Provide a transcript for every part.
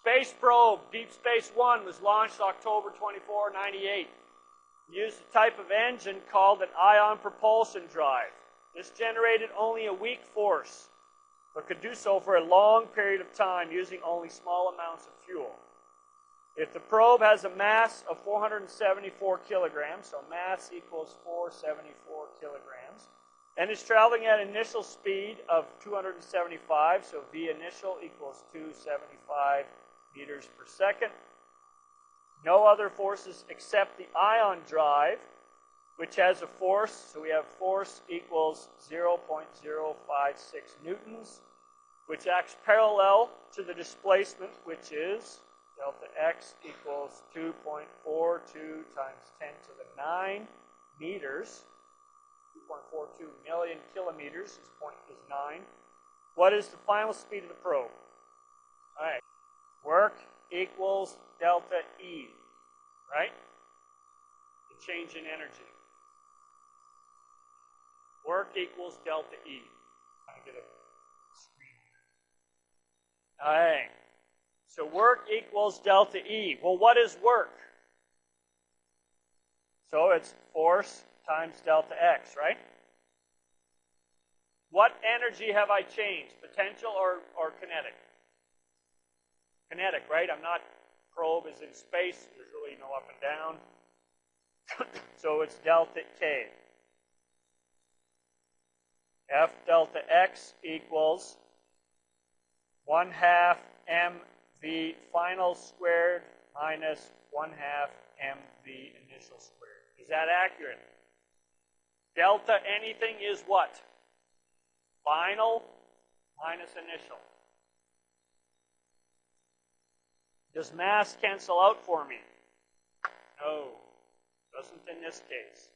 Space probe, Deep Space One, was launched October 24, 98. Used a type of engine called an ion propulsion drive. This generated only a weak force, but could do so for a long period of time using only small amounts of fuel. If the probe has a mass of 474 kilograms, so mass equals 474 kilograms, and is traveling at initial speed of 275, so V initial equals 275 meters per second. No other forces except the ion drive, which has a force, so we have force equals 0.056 newtons, which acts parallel to the displacement, which is delta x equals 2.42 times 10 to the 9 meters. 2.42 million kilometers, this point is 9. What is the final speed of the probe? All right. Work equals delta E, right? The change in energy. Work equals delta E. I get a screen. All right. So work equals delta E. Well, what is work? So it's force times delta x, right? What energy have I changed? Potential or, or kinetic? Kinetic, right? I'm not, probe is in space. There's really no up and down. so it's delta K. F delta X equals 1 half mv final squared minus 1 half mv initial squared. Is that accurate? Delta anything is what? Final minus initial. Does mass cancel out for me? No, doesn't in this case.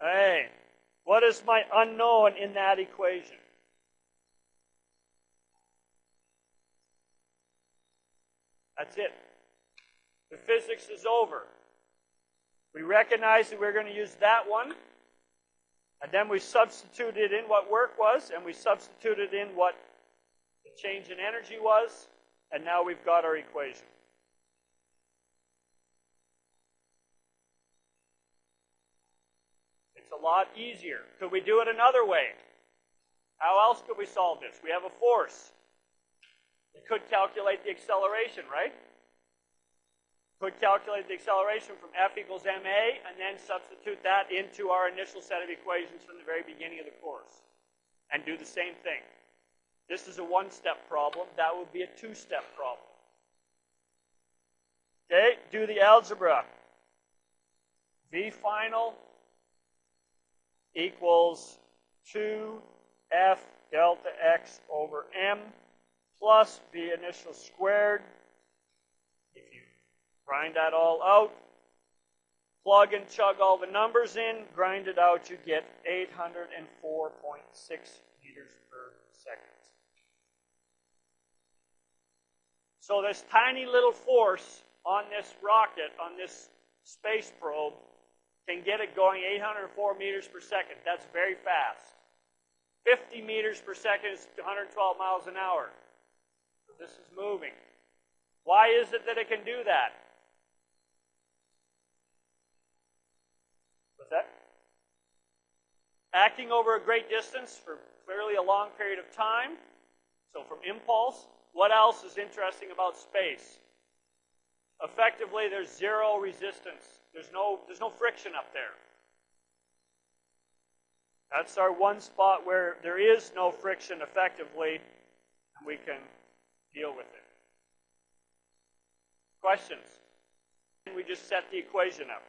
Hey, what is my unknown in that equation? That's it. The physics is over. We recognize that we're going to use that one, and then we substituted in what work was, and we substituted in what the change in energy was, and now we've got our equation. It's a lot easier. Could we do it another way? How else could we solve this? We have a force. We could calculate the acceleration, right? Could calculate the acceleration from F equals ma and then substitute that into our initial set of equations from the very beginning of the course. And do the same thing. This is a one-step problem. That would be a two-step problem. Okay, do the algebra. V final equals 2f delta x over m plus V initial squared. If you grind that all out, plug and chug all the numbers in, grind it out, you get 804.6 meters per second. So this tiny little force on this rocket, on this space probe, can get it going 804 meters per second. That's very fast. 50 meters per second is 112 miles an hour. So this is moving. Why is it that it can do that? What's that? Acting over a great distance for clearly a long period of time. So from impulse, what else is interesting about space? Effectively, there's zero resistance. There's no, there's no friction up there. That's our one spot where there is no friction effectively, and we can deal with it. Questions? We just set the equation up.